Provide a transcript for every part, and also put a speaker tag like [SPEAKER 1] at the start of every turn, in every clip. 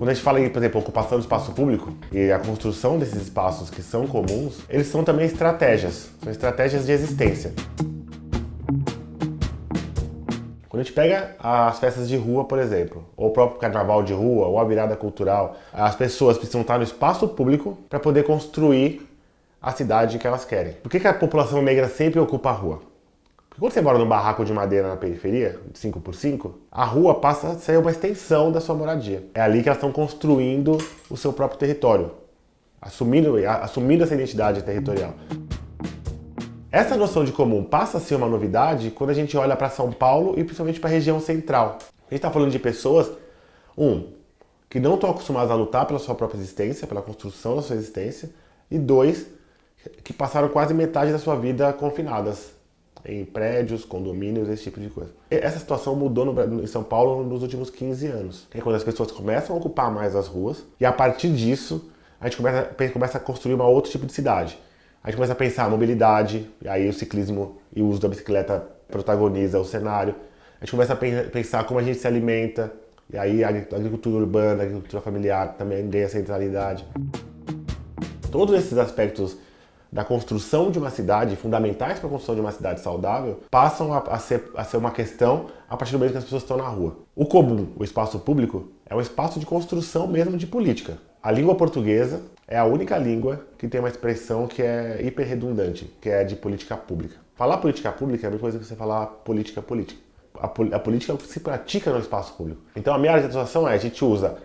[SPEAKER 1] Quando a gente fala em, por exemplo, ocupação do espaço público e a construção desses espaços que são comuns, eles são também estratégias, são estratégias de existência. Quando a gente pega as festas de rua, por exemplo, ou o próprio carnaval de rua, ou a virada cultural, as pessoas precisam estar no espaço público para poder construir a cidade que elas querem. Por que, que a população negra sempre ocupa a rua? Porque quando você mora num barraco de madeira na periferia, de 5x5, a rua passa a ser uma extensão da sua moradia. É ali que elas estão construindo o seu próprio território, assumindo, assumindo essa identidade territorial. Essa noção de comum passa a ser uma novidade quando a gente olha para São Paulo e principalmente para a região central. A gente está falando de pessoas, um, que não estão acostumadas a lutar pela sua própria existência, pela construção da sua existência, e dois, que passaram quase metade da sua vida confinadas em prédios, condomínios, esse tipo de coisa. Essa situação mudou no, em São Paulo nos últimos 15 anos. É quando as pessoas começam a ocupar mais as ruas e a partir disso a gente começa, começa a construir uma outro tipo de cidade. A gente começa a pensar a mobilidade, e aí o ciclismo e o uso da bicicleta protagoniza o cenário. A gente começa a pensar como a gente se alimenta, e aí a agricultura urbana, a agricultura familiar também ganha centralidade. Todos esses aspectos da construção de uma cidade, fundamentais para a construção de uma cidade saudável, passam a, a, ser, a ser uma questão a partir do momento que as pessoas estão na rua. O comum, o espaço público, é um espaço de construção mesmo de política. A língua portuguesa é a única língua que tem uma expressão que é hiper redundante, que é de política pública. Falar política pública é a mesma coisa que você falar política política. A, a política se pratica no espaço público. Então a minha área de atuação é a gente usa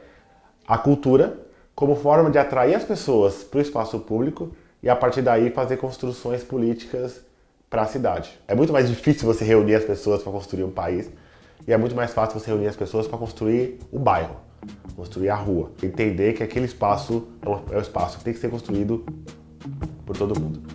[SPEAKER 1] a cultura como forma de atrair as pessoas para o espaço público e a partir daí fazer construções políticas para a cidade. É muito mais difícil você reunir as pessoas para construir um país e é muito mais fácil você reunir as pessoas para construir o bairro, construir a rua. Entender que aquele espaço é o espaço que tem que ser construído por todo mundo.